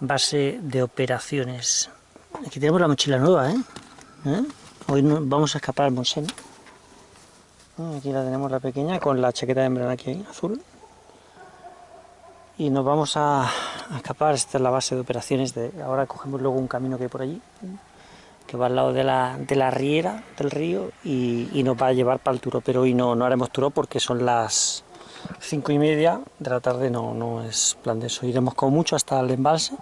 base de operaciones. Aquí tenemos la mochila nueva, ¿eh? ¿Eh? Hoy vamos a escapar al Monsen. Aquí la tenemos la pequeña con la chaqueta de membrana aquí azul. Y nos vamos a, escapar, esta es la base de operaciones. De, ahora cogemos luego un camino que hay por allí, que va al lado de la, de la riera del río y, nos va a llevar para el turo. Pero hoy no, no haremos turo porque son las cinco y media de la tarde, no, no es plan de eso. Iremos con mucho hasta el embalse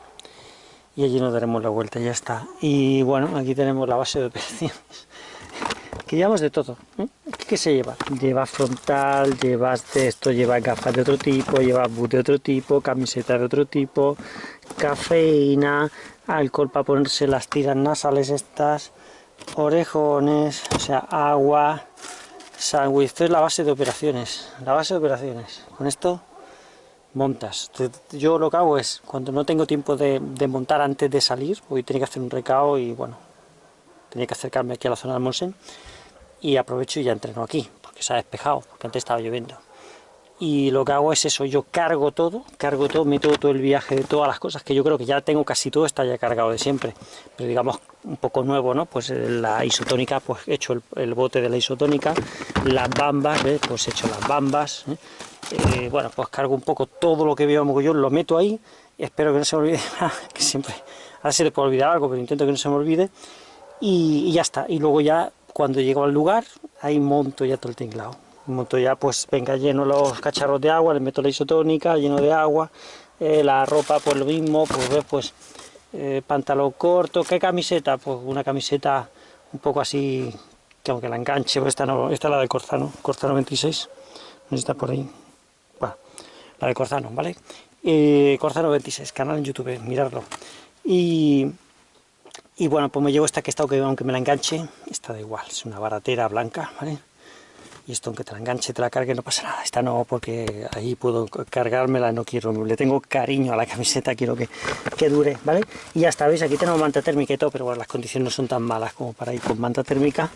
y allí nos daremos la vuelta, ya está. Y bueno, aquí tenemos la base de operaciones, que llevamos de todo. ¿eh? ¿Qué se lleva? Lleva frontal, lleva esto, lleva gafas de otro tipo, lleva boot de otro tipo, camiseta de otro tipo, cafeína, alcohol para ponerse las tiras nasales estas, orejones, o sea, agua, sándwich. Esto es la base de operaciones, la base de operaciones. Con esto montas. Yo lo que hago es, cuando no tengo tiempo de, montar antes de salir, hoy tenía que hacer un recao y bueno, tenía que acercarme aquí a la zona del Monsen, y aprovecho y ya entreno aquí, porque se ha despejado, porque antes estaba lloviendo. Y lo que hago es eso, yo cargo todo, cargo todo, meto todo el viaje de todas las cosas, que yo creo que ya tengo casi todo, está ya cargado de siempre, pero digamos un poco nuevo, ¿no? Pues eh, la isotónica, pues he hecho el, bote de la isotónica, las bambas, ¿ves? Pues he hecho las bambas, ¿eh? Eh, bueno, pues cargo un poco todo lo que veo mogollón, lo meto ahí, espero que no se me olvide, que siempre, ahora se le puede olvidar algo, pero intento que no se me olvide, y, ya está, y luego ya, cuando llego al lugar, ahí monto ya todo el tinglado, monto ya, pues venga, lleno los cacharros de agua, le meto la isotónica, lleno de agua, la ropa, pues lo mismo, pues ves, pues, eh, pantalón corto, ¿qué camiseta? Pues una camiseta un poco así, que aunque la enganche, pues esta, no, esta es la de Corzano, Corzano 26, está por ahí, la de Corzano, ¿vale? Eh, Corzano 26, canal en YouTube, mirarlo. Y, y bueno, pues me llevo esta que está, aunque me la enganche, está da igual, es una baratera blanca, ¿vale? Y esto aunque te la enganche, te la cargue, no pasa nada. Esta no, porque ahí puedo cargármela, no quiero, le tengo cariño a la camiseta, quiero que, que dure, ¿vale? Y ya está, ¿veis? Aquí tenemos manta térmica y todo, pero bueno, las condiciones no son tan malas como para ir con manta térmica.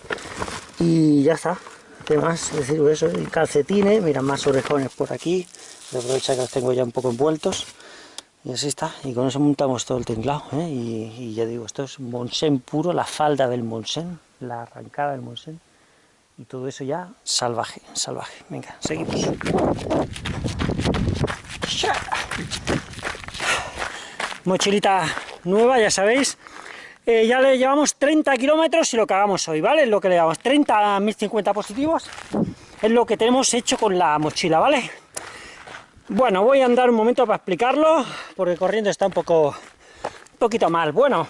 Y ya está, ¿qué más? Es decir, eso, y calcetines, mira, más orejones por aquí, aprovecha que los tengo ya un poco envueltos y así está, y con eso montamos todo el tinglado, ¿eh? y, ya digo, esto es Monsen puro, la falda del Monsen, la arrancada del Monsen, y todo eso ya salvaje, salvaje. Venga, seguimos. Mochilita nueva, ya sabéis, eh, ya le llevamos 30 kilómetros y lo que hagamos hoy, ¿vale? Es lo que le llevamos, 30 a 1050 positivos, es lo que tenemos hecho con la mochila, ¿vale? Bueno, voy a andar un momento para explicarlo, porque corriendo está un poco, un poquito mal. Bueno,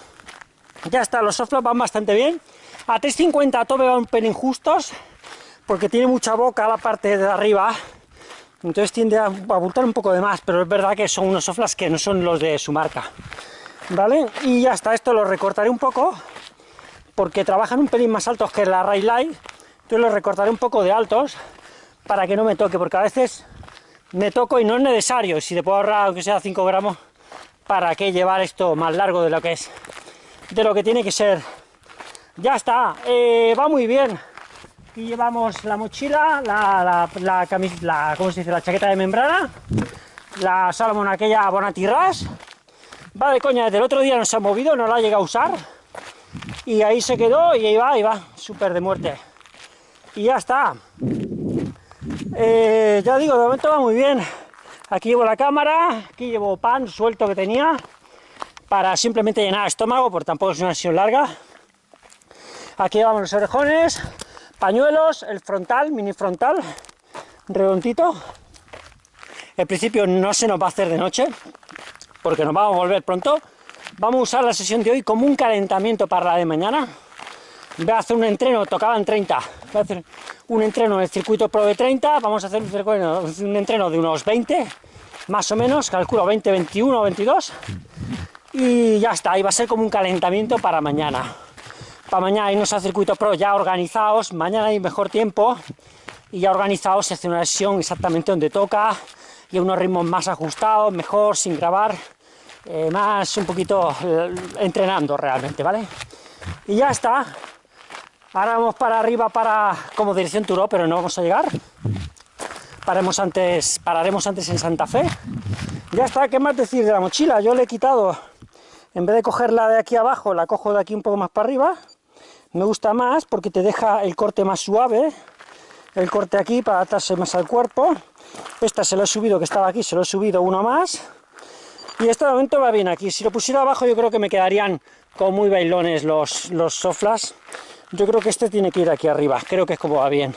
ya está, los softflops van bastante bien. A 350 a tope van un pelín justos, porque tiene mucha boca la parte de arriba, entonces tiende a abultar un poco de más, pero es verdad que son unos softflops que no son los de su marca. ¿Vale? Y ya está, esto lo recortaré un poco, porque trabajan un pelín más altos que la Ray Light, entonces los recortaré un poco de altos, para que no me toque, porque a veces me toco y no es necesario, si te puedo ahorrar aunque sea 5 gramos, ¿para qué llevar esto más largo de lo que es? De lo que tiene que ser. Ya está, eh, va muy bien. Aquí llevamos la mochila, la, la, la, ¿cómo se dice? la chaqueta de membrana, la Salomon aquella Bonatirras, va de coña, desde el otro día no se ha movido, no la ha llegado a usar, y ahí se quedó, y ahí va, ahí va, súper de muerte. Y ya está. Eh, ya digo, de momento va muy bien. Aquí llevo la cámara, aquí llevo pan suelto que tenía, para simplemente llenar estómago, porque tampoco es una sesión larga. Aquí llevamos los orejones, pañuelos, el frontal, mini frontal, redondito. En principio no se nos va a hacer de noche, porque nos vamos a volver pronto. Vamos a usar la sesión de hoy como un calentamiento para la de mañana. Voy a hacer un entreno, tocaban 30, voy a hacer un entreno en el circuito Pro de 30, vamos a hacer un entreno de unos 20, más o menos, calculo 20, 21, 22, y ya está, y va a ser como un calentamiento para mañana. Para mañana irnos al circuito Pro ya organizados, mañana hay mejor tiempo, y ya organizados se hace una sesión exactamente donde toca, y unos ritmos más ajustados, mejor, sin grabar, eh, más un poquito eh, entrenando realmente, ¿vale? Y ya está, Ahora vamos para arriba para como dirección Turó, pero no vamos a llegar. Paremos antes, pararemos antes en Santa Fe. Ya está, ¿qué más decir de la mochila? Yo le he quitado En vez de cogerla de aquí abajo, la cojo de aquí un poco más para arriba. Me gusta más porque te deja el corte más suave. El corte aquí para atarse más al cuerpo. Esta se lo he subido, que estaba aquí, se lo he subido uno más. Y este momento va bien aquí. Si lo pusiera abajo yo creo que me quedarían como muy bailones los, los soflas. Yo creo que este tiene que ir aquí arriba. Creo que es como va bien.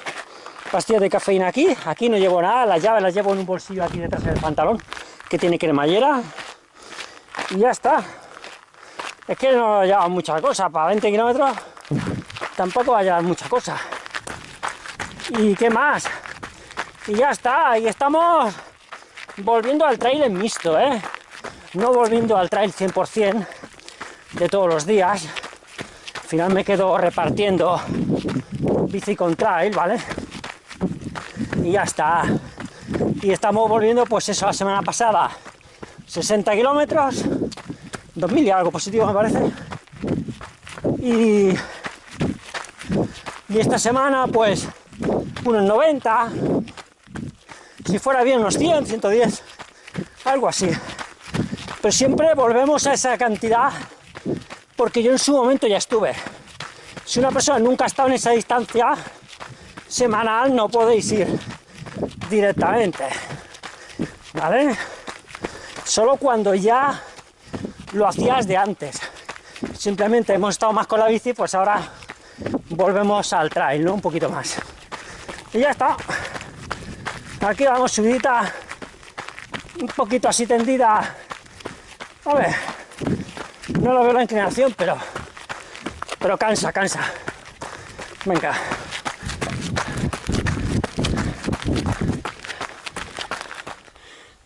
Pastillas de cafeína aquí. Aquí no llevo nada. Las llaves las llevo en un bolsillo aquí detrás del pantalón. Que tiene cremallera. Y ya está. Es que no lleva mucha cosa. Para 20 kilómetros tampoco va a llevar mucha cosa. ¿Y qué más? Y ya está. Y estamos volviendo al trail en mixto, ¿eh? No volviendo al trail 100% de todos los días. Al final me quedo repartiendo bici con trail, ¿vale? Y ya está. Y estamos volviendo, pues eso, la semana pasada, 60 kilómetros, 2000 y algo positivo me parece. Y, y esta semana, pues, unos 90, si fuera bien unos 100, 110, algo así. Pero siempre volvemos a esa cantidad porque yo en su momento ya estuve. Si una persona nunca ha estado en esa distancia semanal, no podéis ir directamente. ¿Vale? Solo cuando ya lo hacías de antes. Simplemente hemos estado más con la bici, pues ahora volvemos al trail, ¿no? Un poquito más. Y ya está. Aquí vamos subidita, un poquito así tendida. A ver, no lo veo la inclinación, pero, pero cansa, cansa. Venga.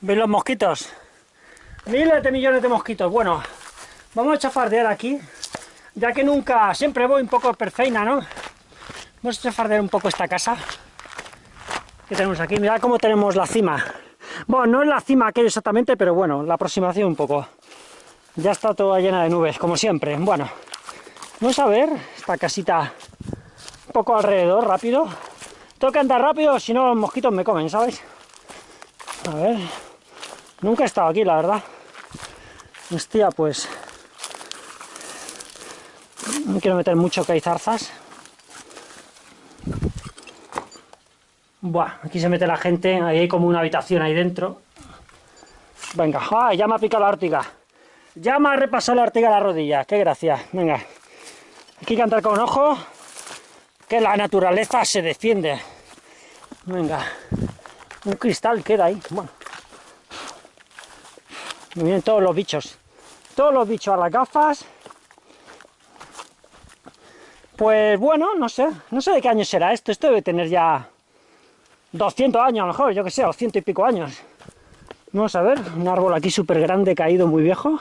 ¿Veis los mosquitos? Miles de millones de mosquitos. Bueno, vamos a chafardear aquí, ya que nunca, siempre voy un poco perfeina, ¿no? Vamos a chafardear un poco esta casa que tenemos aquí. Mirad cómo tenemos la cima. Bueno, no es la cima aquello exactamente, pero bueno, la aproximación un poco. Ya está toda llena de nubes, como siempre. Bueno, vamos a ver esta casita un poco alrededor, rápido. Tengo que andar rápido, si no los mosquitos me comen, ¿sabes? A ver... Nunca he estado aquí, la verdad. Hostia, pues... No quiero meter mucho que hay zarzas. Buah, aquí se mete la gente, ahí hay como una habitación ahí dentro. Venga, ¡ah! ya me ha picado la ortiga. Ya me ha repasado la ortiga la rodilla, qué gracia. Venga, aquí que andar con ojo, que la naturaleza se defiende. Venga, un cristal queda ahí. Bueno, me vienen todos los bichos. Todos los bichos a las gafas. Pues bueno, no sé. No sé de qué año será esto. Esto debe tener ya 200 años a lo mejor, yo que sé, o ciento y pico años. Vamos a ver, un árbol aquí súper grande, caído, muy viejo.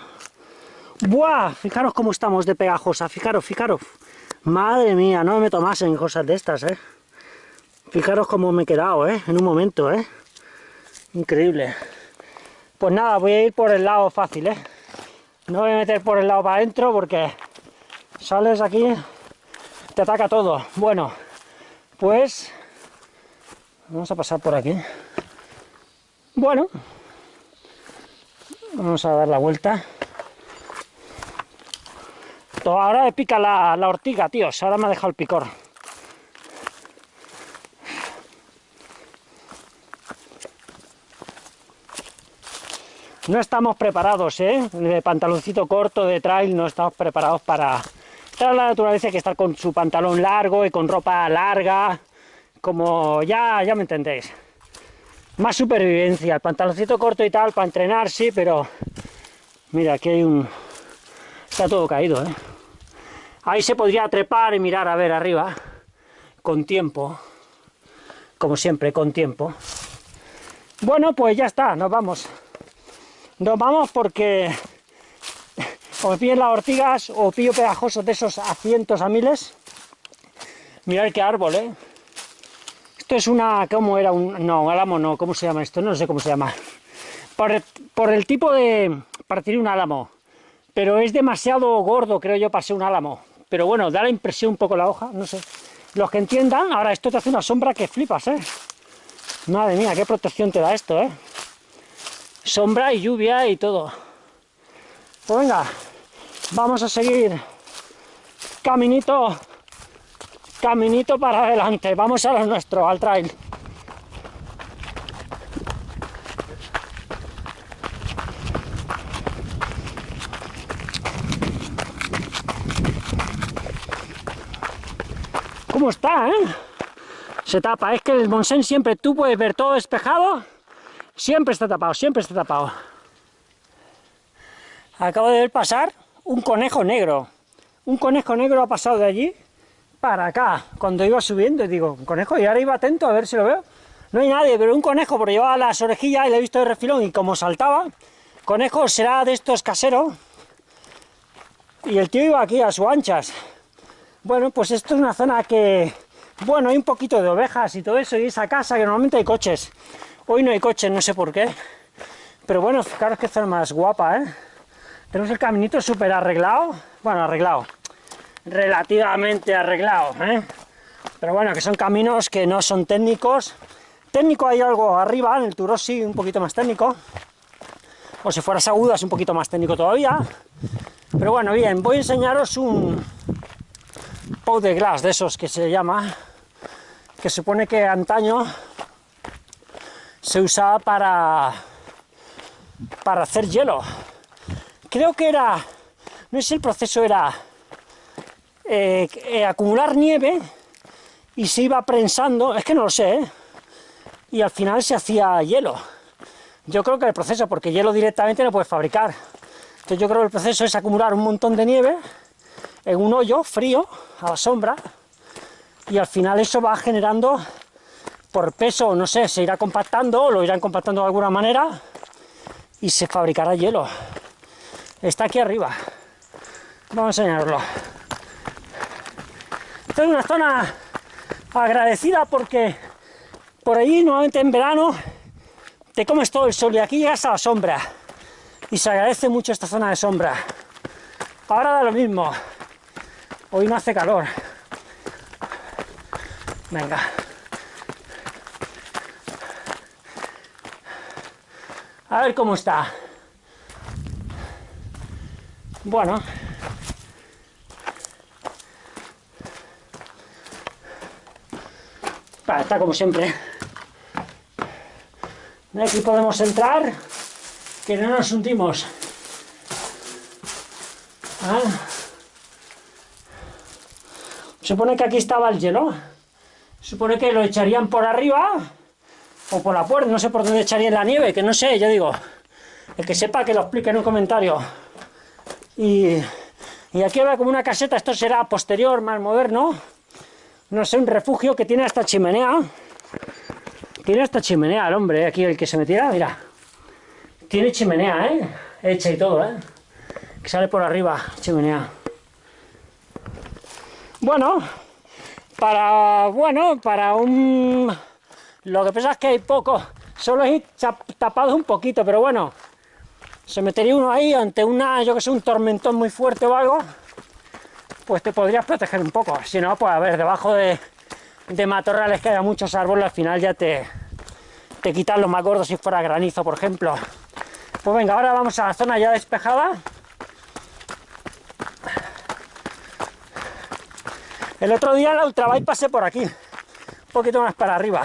¡Buah! Fijaros cómo estamos de pegajosa, fijaros, fijaros. Madre mía, no me tomasen cosas de estas, ¿eh? Fijaros cómo me he quedado, ¿eh? En un momento, ¿eh? Increíble. Pues nada, voy a ir por el lado fácil, ¿eh? No voy a meter por el lado para adentro porque sales aquí, te ataca todo. Bueno, pues vamos a pasar por aquí. Bueno, vamos a dar la vuelta. Ahora me pica la, la ortiga, tíos. Ahora me ha dejado el picor. No estamos preparados, ¿eh? De pantaloncito corto, de trail, no estamos preparados para... Estar la naturaleza que estar con su pantalón largo y con ropa larga, como ya, ya me entendéis. Más supervivencia, el pantaloncito corto y tal, para entrenar, sí, pero... Mira, aquí hay un... Está todo caído, ¿eh? Ahí se podría trepar y mirar a ver arriba, con tiempo, como siempre, con tiempo. Bueno, pues ya está, nos vamos. Nos vamos porque o pillen las ortigas o pillo pegajosos de esos a cientos, a miles. Mirad qué árbol, ¿eh? Esto es una... ¿Cómo era? Un, no, un álamo no. ¿Cómo se llama esto? No sé cómo se llama. Por, por el tipo de... Partir un álamo. Pero es demasiado gordo, creo yo, para ser un álamo. Pero bueno, da la impresión un poco la hoja, no sé. Los que entiendan, ahora esto te hace una sombra que flipas, ¿eh? Madre mía, qué protección te da esto, ¿eh? sombra y lluvia y todo. Pues venga, Vamos a seguir caminito, caminito para adelante. Vamos a lo nuestro, al trail. ¿Cómo está, eh? Se tapa. Es que el Monsen siempre, tú puedes ver todo despejado, siempre está tapado, siempre está tapado. Acabo de ver pasar un conejo negro. Un conejo negro ha pasado de allí para acá, cuando iba subiendo, digo, un conejo, y ahora iba atento a ver si lo veo. No hay nadie, pero un conejo, porque llevaba las orejillas y le he visto de refilón, y como saltaba, conejo será de estos caseros, y el tío iba aquí a sus anchas. Bueno, pues esto es una zona que, bueno, hay un poquito de ovejas y todo eso, y esa casa que normalmente hay coches. Hoy no hay coches, no sé por qué. Pero bueno, es que zona más guapa, ¿eh? Tenemos el caminito súper arreglado, bueno, arreglado, relativamente arreglado, ¿eh? Pero bueno, que son caminos que no son técnicos. Técnico hay algo arriba, en el Turo sí, un poquito más técnico. O si fueras agudas, un poquito más técnico todavía. Pero bueno, bien, voy a enseñaros un, pot de glass, de esos que se llama, que supone que antaño se usaba para, para hacer hielo. Creo que era, no sé el proceso era eh, eh, acumular nieve y se iba prensando, es que no lo sé, ¿eh? y al final se hacía hielo. Yo creo que el proceso, porque hielo directamente no puedes fabricar. Entonces yo creo que el proceso es acumular un montón de nieve en un hoyo frío, a la sombra, y al final eso va generando, por peso, no sé, se irá compactando, o lo irán compactando de alguna manera, y se fabricará hielo. Está aquí arriba. Vamos a enseñarlo. Esta es una zona agradecida porque por allí, nuevamente en verano, te comes todo el sol y aquí llegas a la sombra. Y se agradece mucho esta zona de sombra. Ahora da lo mismo. Hoy no hace calor. Venga. A ver cómo está. Bueno. está como siempre. Aquí podemos entrar, que no nos hundimos. Ah. Supone que aquí estaba el hielo. Supone que lo echarían por arriba o por la puerta, no sé por dónde echarían la nieve, que no sé, yo digo. El que sepa que lo explique en un comentario. Y, aquí va como una caseta, esto será posterior, más moderno. No sé, un refugio que tiene hasta chimenea. Tiene hasta chimenea el hombre, aquí el que se metiera, mira. Tiene chimenea, ¿eh? Hecha y todo, ¿eh? Que sale por arriba, chimenea. Bueno, para, bueno, para un... Lo que pasa es que hay poco, solo he tapado un poquito, pero bueno, se metería uno ahí ante una, yo que sé, un tormentón muy fuerte o algo, pues te podrías proteger un poco. Si no, pues a ver, debajo de, de matorrales que haya muchos árboles, al final ya te, te quitan los más gordos si fuera granizo, por ejemplo. Pues venga, ahora vamos a la zona ya despejada. El otro día en la ultrabike pasé por aquí, un poquito más para arriba.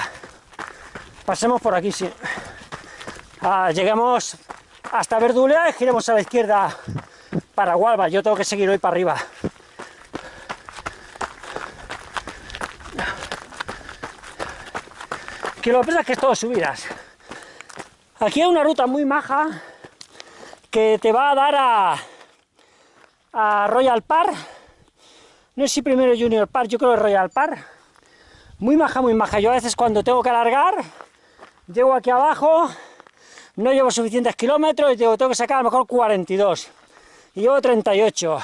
Pasemos por aquí, sí. Ah, lleguemos hasta Verdulea y giremos a la izquierda para Gualba. Yo tengo que seguir hoy para arriba. Que lo que pasa es que es todo subidas. Aquí hay una ruta muy maja que te va a dar a, Royal Park no sé si primero Junior Park, yo creo que Royal Park. Muy maja, muy maja. Yo a veces cuando tengo que alargar, llego aquí abajo, no llevo suficientes kilómetros y tengo, que sacar a lo mejor 42. Y llevo 38.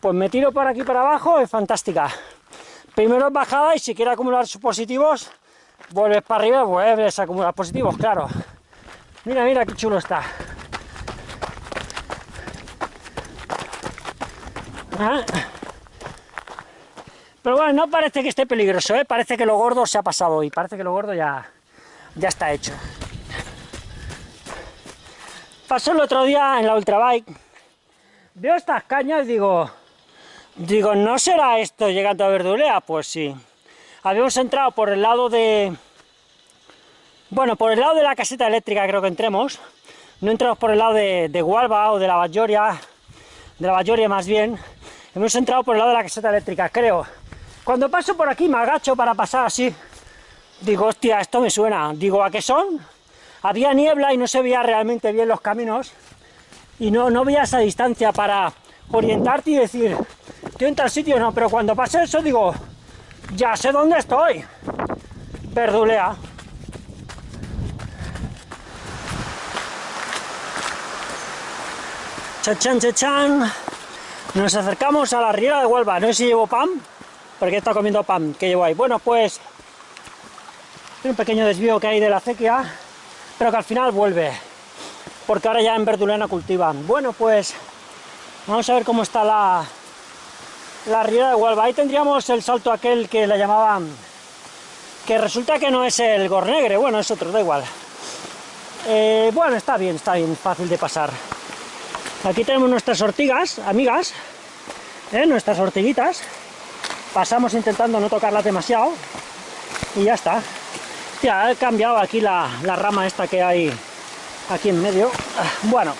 Pues me tiro por aquí para abajo, es fantástica. Primero bajada y si quiero acumular sus positivos, vuelves para arriba y vuelves a acumular positivos, claro. Mira, mira qué chulo está. ¿Ah? Pero bueno, no parece que esté peligroso, ¿eh? parece que lo gordo se ha pasado hoy, parece que lo gordo ya, ya está hecho. Pasó el otro día en la ultrabike, veo estas cañas y digo, digo, ¿no será esto llegando a Verdulea? Pues sí. Habíamos entrado por el lado de... Bueno, por el lado de la caseta eléctrica creo que entremos. No entramos por el lado de, de o de la Bayoria, de la Bayoria más bien. Hemos entrado por el lado de la caseta eléctrica, creo. Cuando paso por aquí me agacho para pasar así. Digo, hostia, esto me suena. Digo, ¿a qué son? Había niebla y no se veía realmente bien los caminos. Y no, no veía esa distancia para orientarte y decir, estoy en tal sitio, no. Pero cuando pasé eso digo, ya sé dónde estoy. Verdulea. Chachan, chachan. Nos acercamos a la riera de Huelva. No sé si llevo pan, porque está comiendo pan que llevo ahí. Bueno, pues un pequeño desvío que hay de la acequia, pero que al final vuelve, porque ahora ya en Verdulena cultivan. Bueno, pues vamos a ver cómo está la, la riera de Huelva. Ahí tendríamos el salto aquel que le llamaban, que resulta que no es el Gornegre, bueno, es otro, da igual. Eh, bueno, está bien, está bien, fácil de pasar. Aquí tenemos nuestras ortigas, amigas, ¿eh? nuestras ortiguitas. Pasamos intentando no tocarlas demasiado y ya está. Ya, he cambiado aquí la, rama esta que hay aquí en medio. Bueno,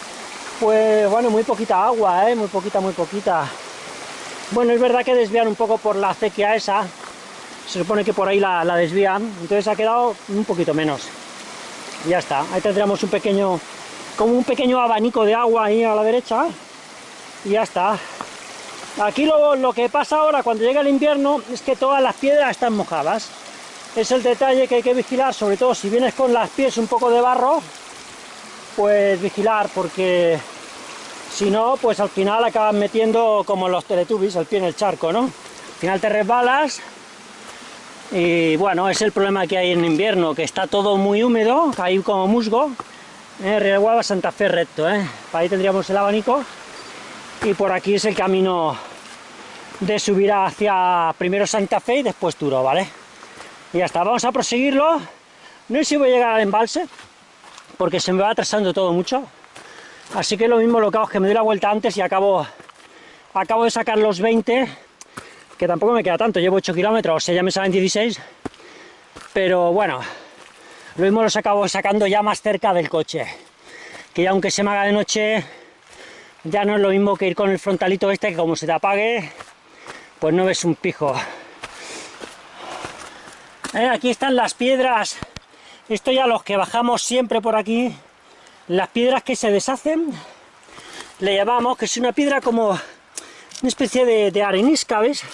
pues bueno, muy poquita agua, ¿eh? muy poquita, muy poquita. Bueno, es verdad que desvían un poco por la acequia esa, se supone que por ahí la, desvían, entonces ha quedado un poquito menos. Ya está, ahí tendríamos un pequeño, como un pequeño abanico de agua ahí a la derecha, y ya está. Aquí lo que pasa ahora cuando llega el invierno es que todas las piedras están mojadas. Es el detalle que hay que vigilar, sobre todo si vienes con las pies un poco de barro, pues vigilar, porque si no, pues al final acabas metiendo como los teletubbies, el pie en el charco, ¿no? Al final te resbalas y bueno, es el problema que hay en invierno, que está todo muy húmedo, hay como musgo. Eh, Río Santa Fe recto, ¿eh? ahí tendríamos el abanico y por aquí es el camino de subir hacia primero Santa Fe y después Turo, ¿vale? Y ya está, vamos a proseguirlo. No sé si voy a llegar al embalse, porque se me va atrasando todo mucho. Así que lo mismo lo que hago es que me doy la vuelta antes y acabo, acabo de sacar los 20, que tampoco me queda tanto, llevo 8 kilómetros, o sea, ya me salen 16. Pero bueno, lo mismo los acabo sacando ya más cerca del coche. Que ya aunque se me haga de noche, ya no es lo mismo que ir con el frontalito este, que como se te apague, pues no ves un pijo. Eh, aquí están las piedras, esto ya los que bajamos siempre por aquí, las piedras que se deshacen, le llamamos, que es una piedra como una especie de, arenisca, ¿ves?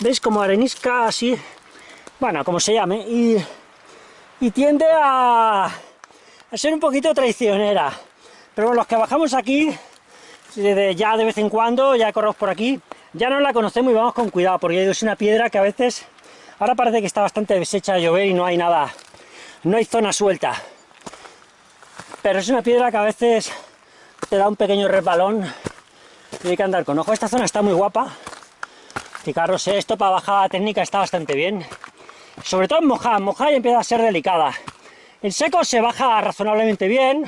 ¿Veis? Como arenisca así, bueno, como se llame, y, tiende a, ser un poquito traicionera. Pero bueno, los que bajamos aquí, ya de vez en cuando, ya corremos por aquí, ya no la conocemos y vamos con cuidado, porque es una piedra que a veces, ahora parece que está bastante deshecha de llover y no hay nada, no hay zona suelta pero es una piedra que a veces te da un pequeño resbalón y hay que andar con ojo. Esta zona está muy guapa. Fijaros, esto para bajada técnica está bastante bien. Sobre todo en mojada, en mojada empieza a ser delicada. En seco se baja razonablemente bien,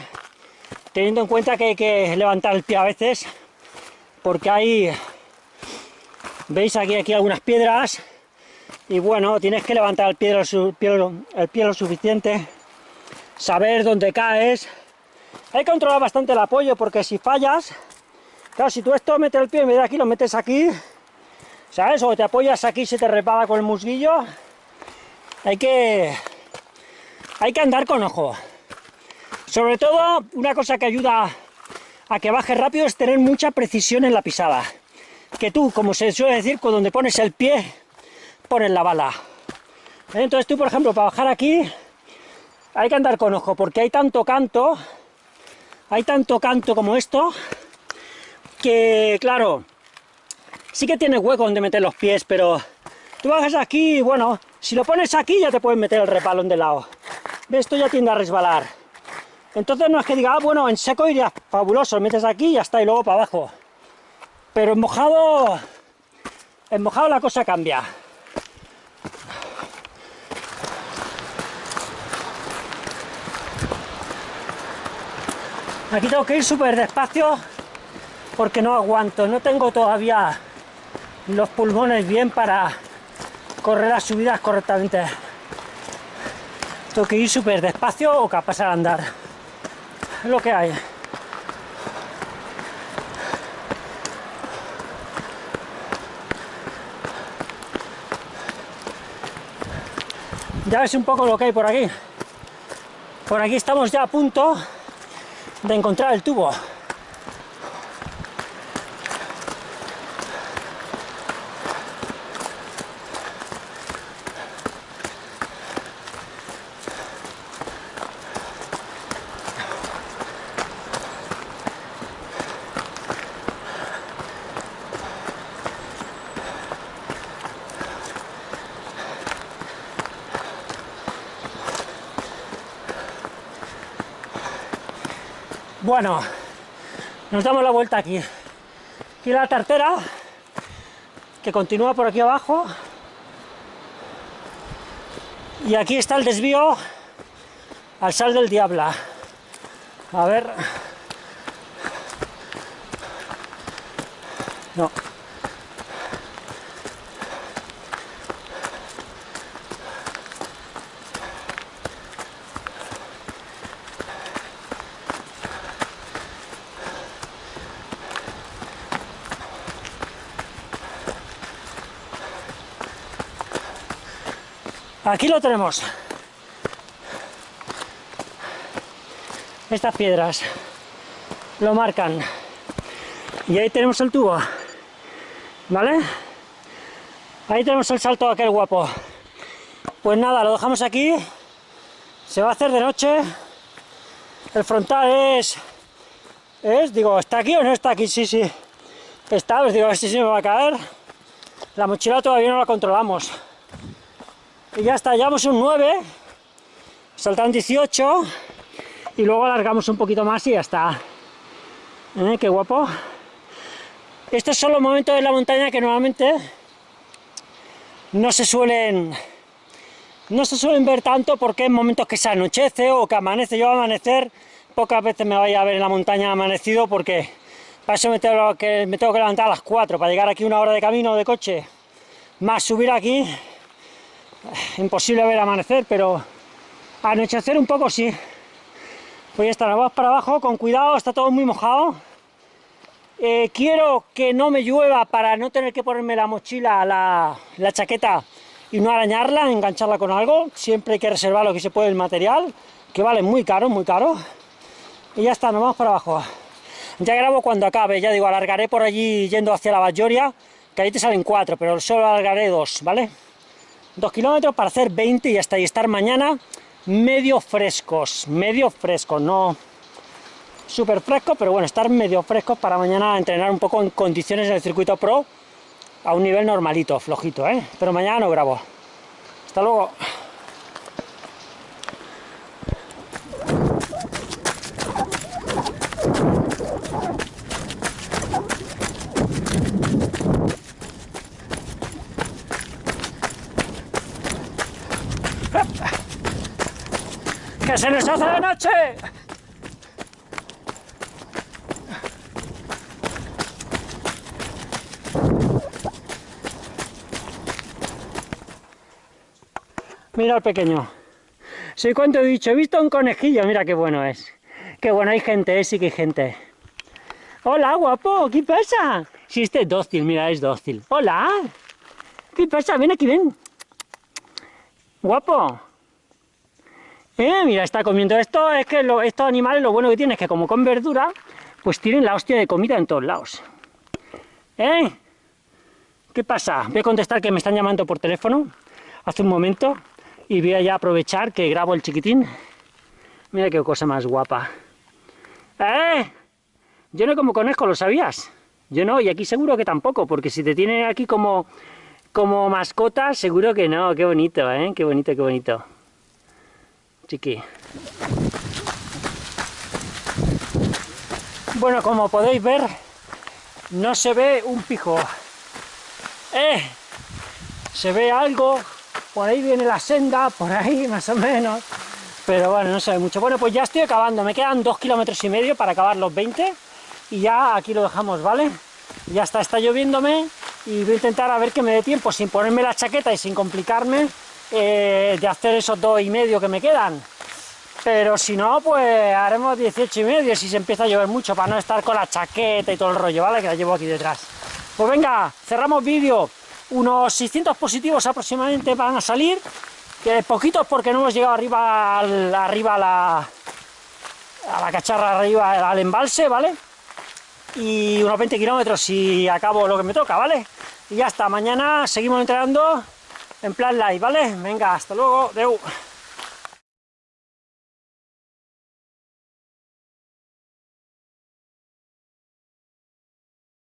teniendo en cuenta que hay que levantar el pie a veces, porque hay, veis aquí, aquí algunas piedras, y bueno, tienes que levantar el pie, el pie lo suficiente, saber dónde caes, hay que controlar bastante el apoyo porque si fallas, claro, si tú esto metes el pie en vez de aquí, lo metes aquí, ¿sabes? O te apoyas aquí se te repara con el musguillo. Hay que, hay que andar con ojo. Sobre todo, una cosa que ayuda a que baje rápido es tener mucha precisión en la pisada. Que tú, como se suele decir, con donde pones el pie, pones la bala. Entonces tú, por ejemplo, para bajar aquí, hay que andar con ojo, porque hay tanto canto hay tanto canto como esto, que claro, sí que tiene hueco donde meter los pies, pero tú bajas aquí bueno, si lo pones aquí ya te puedes meter el repalón de lado. Esto ya tiende a resbalar. Entonces no es que diga, ah, bueno, en seco iría fabuloso, lo metes aquí y ya está, y luego para abajo. Pero en mojado, en mojado la cosa cambia. Aquí tengo que ir súper despacio porque no aguanto, no tengo todavía los pulmones bien para correr las subidas correctamente. Tengo que ir súper despacio o capaz de andar. Es lo que hay. Ya ves un poco lo que hay por aquí. Por aquí estamos ya a punto de encontrar el tubo. Bueno, nos damos la vuelta aquí. Aquí la tartera, que continúa por aquí abajo. Y aquí está el desvío al sal del Diabla. A ver... Aquí lo tenemos. Estas piedras lo marcan. Y ahí tenemos el tubo. ¿Vale? Ahí tenemos el salto aquel guapo. Pues nada, lo dejamos aquí. Se va a hacer de noche. El frontal es... Es, digo, ¿está aquí o no está aquí? Sí, sí. Está, pues digo, a ver si se me va a caer. La mochila todavía no la controlamos. Y ya está, llevamos un 9, saltan 18 y luego alargamos un poquito más y ya está. ¿Eh? Qué guapo. Estos son los momentos de la montaña que normalmente no se suelen no se suelen ver tanto porque en momentos que se anochece o que amanece. Yo a amanecer pocas veces me vaya a ver en la montaña amanecido porque para eso me tengo que, me tengo que levantar a las 4 para llegar aquí una hora de camino de coche más subir aquí imposible ver amanecer, pero anochecer un poco sí. Pues ya está, vamos para abajo, con cuidado, está todo muy mojado. Eh, quiero que no me llueva para no tener que ponerme la mochila, la, la chaqueta y no arañarla, engancharla con algo. Siempre hay que reservar lo que se puede el material, que vale muy caro, muy caro. Y ya está, nos vamos para abajo. Ya grabo cuando acabe, ya digo, alargaré por allí yendo hacia la Bayoria, que ahí te salen cuatro, pero solo alargaré dos, ¿vale? Dos kilómetros para hacer 20 y hasta ahí estar mañana medio frescos, medio frescos, no súper frescos, pero bueno, estar medio frescos para mañana entrenar un poco en condiciones en el circuito pro a un nivel normalito, flojito, ¿eh? Pero mañana no grabo. Hasta luego. ¡Que se nos hace la noche! Mira el pequeño. Sí, cuánto he dicho, he visto un conejillo, mira qué bueno es. Qué bueno, hay gente, ¿eh? sí que hay gente. Hola, guapo, ¿qué pasa? Si este es dócil, mira, es dócil. Hola, ¿qué pasa? Ven aquí, ven. Guapo, eh, mira, está comiendo esto, es que estos animales lo bueno que tienen es que como con verdura, pues tienen la hostia de comida en todos lados. ¿Eh? ¿Qué pasa? Voy a contestar que me están llamando por teléfono hace un momento y voy a ya aprovechar que grabo el chiquitín. Mira qué cosa más guapa. ¡Eh! Yo no como conejo, ¿lo sabías? Yo no, y aquí seguro que tampoco, porque si te tienen aquí como, como mascota, seguro que no. Qué bonito, ¿eh? Qué bonito, qué bonito Bueno, como podéis ver, no se ve un pijo. ¡Eh! Se ve algo, por ahí viene la senda, por ahí más o menos, pero bueno, no se ve mucho. Bueno, pues ya estoy acabando, me quedan dos kilómetros y medio para acabar los 20, y ya aquí lo dejamos, ¿vale? Ya está, está lloviéndome y voy a intentar a ver que me dé tiempo, sin ponerme la chaqueta y sin complicarme, eh, de hacer esos dos y medio que me quedan. Pero si no, pues haremos 18 y medio si se empieza a llover mucho, para no estar con la chaqueta y todo el rollo, ¿vale? Que la llevo aquí detrás. Pues venga, cerramos vídeo. Unos 600 positivos aproximadamente van a salir, que poquitos porque no hemos llegado arriba, al, arriba a la, la cacharra, arriba al embalse, ¿vale? Y unos 20 kilómetros si acabo lo que me toca, ¿vale? Y ya está, mañana seguimos entrenando en plan live, ¿vale? Venga, hasta luego, deu.